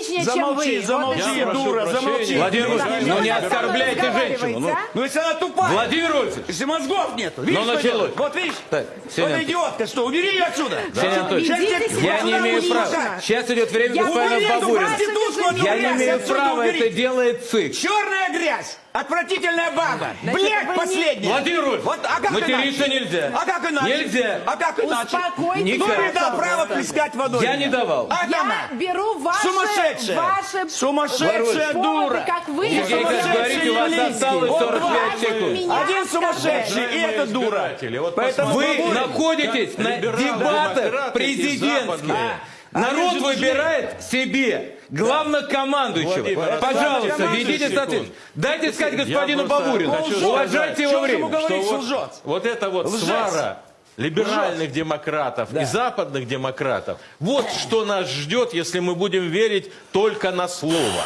Замолчи, замолчи, Вот Я прошу дура, прощения. замолчи. Владимир Владимирович, да, ну не да, оскорбляйте разговаривайте, женщину. Ну, а? Ну если она тупая. Владимир Владимирович, Если мозгов нет. Видишь, Ну, что началось. делает? Вот видишь? Так, вот Ксения эта идиотка, что, убери ее отсюда. Ксения Анатольевна, Сейчас Ведите тебе- себя я не имею права. Сейчас идет время Я господина Убери эту Бабурина. проститутку, эту Я не грязь имею отсюда права, это делает ЦИК. Черная грязь, отвратительная баба, Значит, блядь не- последняя. Владимир Владимирович, вот, а как материться иначе? нельзя. А как иначе? Нельзя. А как иначе? Успокойтесь, Кто мне дал право плескать водой? Я не давал. А Я она? беру ваше... Сумасшедшая. Ваше... Сумасшедшая дура. как вы... Сергей, как говорите, у вас осталось Вот 45 вас секунд. Один сумасшедший, и это дура. Поэтому Вы находитесь на дебатах президентских. Западные. Народ же выбирает себе главнокомандующего. Владимир, Пожалуйста, ведите соответственно. Дайте сказать господину Бабурину. Уважайте его время. говорить, что вот, вот это вот Лжец. свара либеральных демократов и западных демократов, вот что нас ждет, если мы будем верить только на слово.